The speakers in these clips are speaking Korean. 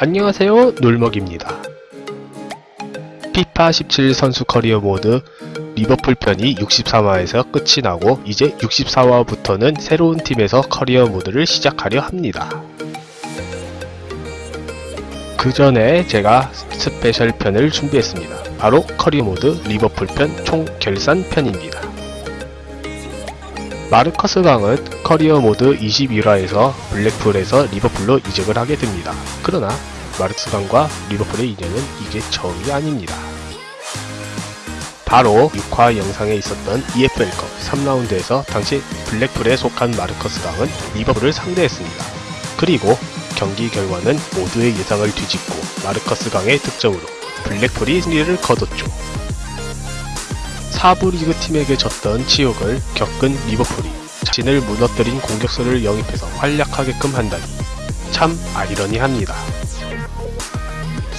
안녕하세요 놀먹입니다. 피파 17 선수 커리어 모드 리버풀 편이 63화에서 끝이 나고 이제 64화부터는 새로운 팀에서 커리어 모드를 시작하려 합니다. 그 전에 제가 스페셜 편을 준비했습니다. 바로 커리어 모드 리버풀 편 총 결산 편입니다. 마르커스 강은 커리어 모드 21화에서 블랙풀에서 리버풀로 이적을 하게 됩니다. 그러나 마르크스 강과 리버풀의 인연은 이게 처음이 아닙니다. 바로 6화 영상에 있었던 EFL컵 3라운드에서 당시 블랙풀에 속한 마르커스 강은 리버풀을 상대했습니다. 그리고 경기 결과는 모두의 예상을 뒤집고 마르커스 강의 득점으로 블랙풀이 승리를 거뒀죠. 4부 리그 팀에게 졌던 치욕을 겪은 리버풀이 자신을 무너뜨린 공격수를 영입해서 활약하게끔 한다니 참 아이러니합니다.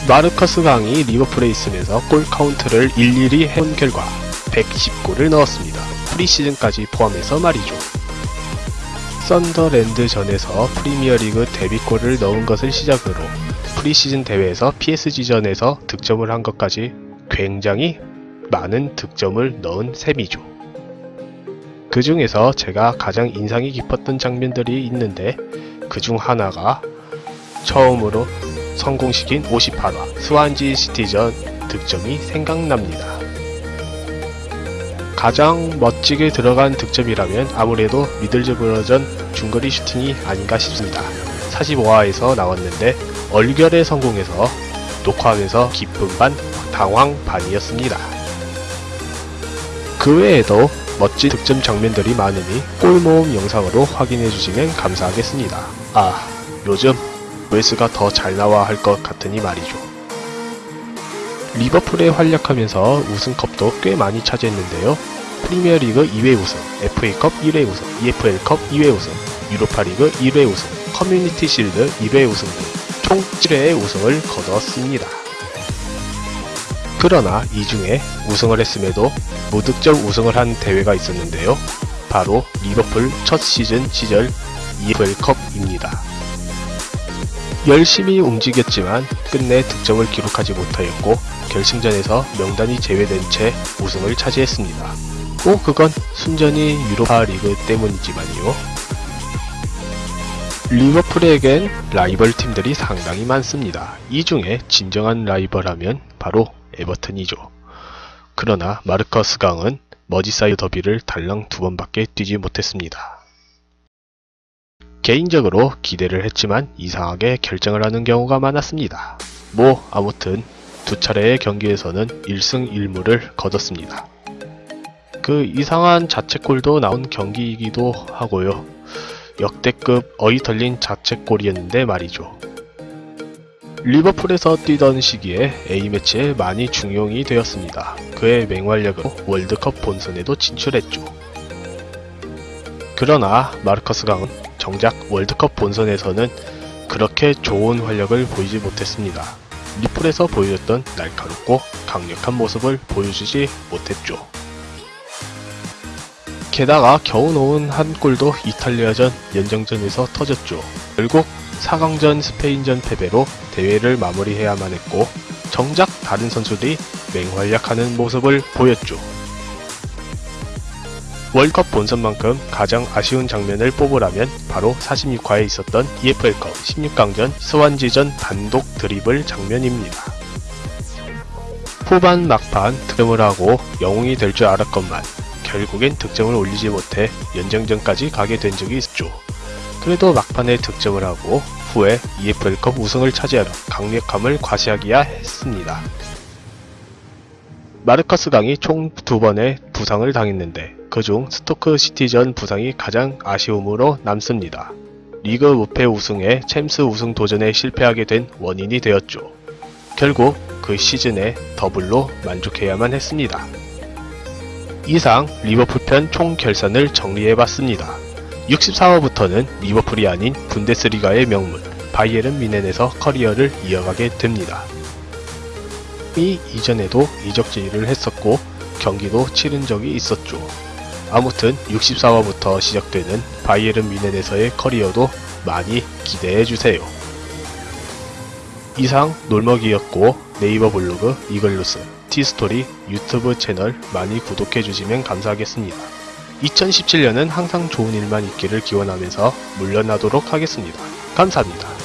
마르커스 강이 리버풀에 있으면서 골 카운트를 일일이 해본 결과 110골을 넣었습니다. 프리시즌까지 포함해서 말이죠. 썬더랜드전에서 프리미어리그 데뷔골을 넣은 것을 시작으로 프리시즌 대회에서 PSG전에서 득점을 한 것까지 굉장히 많은 득점을 넣은 셈이죠. 그 중에서 제가 가장 인상이 깊었던 장면들이 있는데 그 중 하나가 처음으로 성공시킨 58화 스완지 시티전 득점이 생각납니다. 가장 멋지게 들어간 득점이라면 아무래도 미들즈브러전 중거리 슈팅이 아닌가 싶습니다. 45화에서 나왔는데 얼결에 성공해서 녹화하면서 기쁨 반 당황 반이었습니다. 그 외에도 멋진 득점 장면들이 많으니 골 모음 영상으로 확인해 주시면 감사하겠습니다. 아, 요즘 웨스가 더 잘 나와 할것 같으니 말이죠. 리버풀에 활약하면서 우승컵도 꽤 많이 차지했는데요. 프리미어리그 2회 우승, FA컵 1회 우승, EFL컵 2회 우승, 유로파리그 1회 우승, 커뮤니티 실드 2회 우승 등 총 7회의 우승을 거뒀습니다. 그러나 이 중에 우승을 했음에도 무득점 우승을 한 대회가 있었는데요. 바로 리버풀 첫 시즌 시절 EFL컵입니다. 열심히 움직였지만 끝내 득점을 기록하지 못하였고 결승전에서 명단이 제외된 채 우승을 차지했습니다. 꼭 그건 순전히 유로파 리그 때문이지만요. 리버풀에겐 라이벌 팀들이 상당히 많습니다. 이 중에 진정한 라이벌 하면 바로 에버튼이죠. 그러나 마르커스 강은 머지사이드 더비를 달랑 두 번밖에 뛰지 못했습니다. 개인적으로 기대를 했지만 이상하게 결장을 하는 경우가 많았습니다. 뭐 아무튼 두 차례의 경기에서는 1승 1무를 거뒀습니다. 그 이상한 자책골도 나온 경기이기도 하고요. 역대급 어이 털린 자책골이었는데 말이죠. 리버풀에서 뛰던 시기에 A매치에 많이 중용이 되었습니다. 그의 맹활약으로 월드컵 본선에도 진출했죠. 그러나 마르커스 강은 정작 월드컵 본선에서는 그렇게 좋은 활약을 보이지 못했습니다. 리플에서 보여줬던 날카롭고 강력한 모습을 보여주지 못했죠. 게다가 겨우 넣은 한 골도 이탈리아전 연정전에서 터졌죠. 결국 4강전 스페인전 패배로 대회를 마무리해야만 했고 정작 다른 선수들이 맹활약하는 모습을 보였죠. 월컵 본선만큼 가장 아쉬운 장면을 뽑으라면 바로 46화에 있었던 EFL컵 16강전 스완지전 단독 드리블 장면입니다. 후반 막판 득점을 하고 영웅이 될 줄 알았건만 결국엔 득점을 올리지 못해 연장전까지 가게 된 적이 있었죠. 그래도 막판에 득점을 하고 후에 EFL컵 우승을 차지하며 강력함을 과시하기야 했습니다. 마르커스 강이 총 두 번의 부상을 당했는데 그중 스토크 시티전 부상이 가장 아쉬움으로 남습니다. 리그 무패 우승에 챔스 우승 도전에 실패하게 된 원인이 되었죠. 결국 그 시즌에 더블로 만족해야만 했습니다. 이상 리버풀 편 총 결산을 정리해봤습니다. 64화부터는 리버풀이 아닌 분데스리가의 명문 바이에른 뮌헨에서 커리어를 이어가게 됩니다. 이 이전에도 이적 제의를 했었고 경기도 치른 적이 있었죠. 아무튼 64화부터 시작되는 바이에른 뮌헨에서의 커리어도 많이 기대해주세요. 이상 놀먹이였고 네이버 블로그 이글루스, 티스토리 유튜브 채널 많이 구독해주시면 감사하겠습니다. 2017년은 항상 좋은 일만 있기를 기원하면서 물러나도록 하겠습니다. 감사합니다.